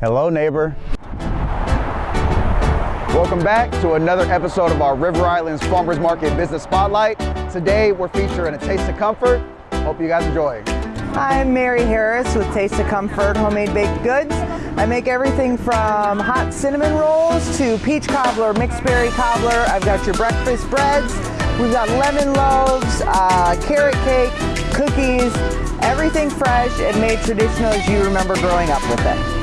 Hello, neighbor. Welcome back to another episode of our River Islands Farmers Market Business Spotlight. Today we're featuring a Taste of Comfort. Hope you guys enjoy. I'm Mary Harris with Taste of Comfort Homemade Baked Goods. I make everything from hot cinnamon rolls to peach cobbler, mixed berry cobbler. I've got your breakfast breads. We've got lemon loaves, uh, carrot cake, cookies, everything fresh and made traditional as you remember growing up with it.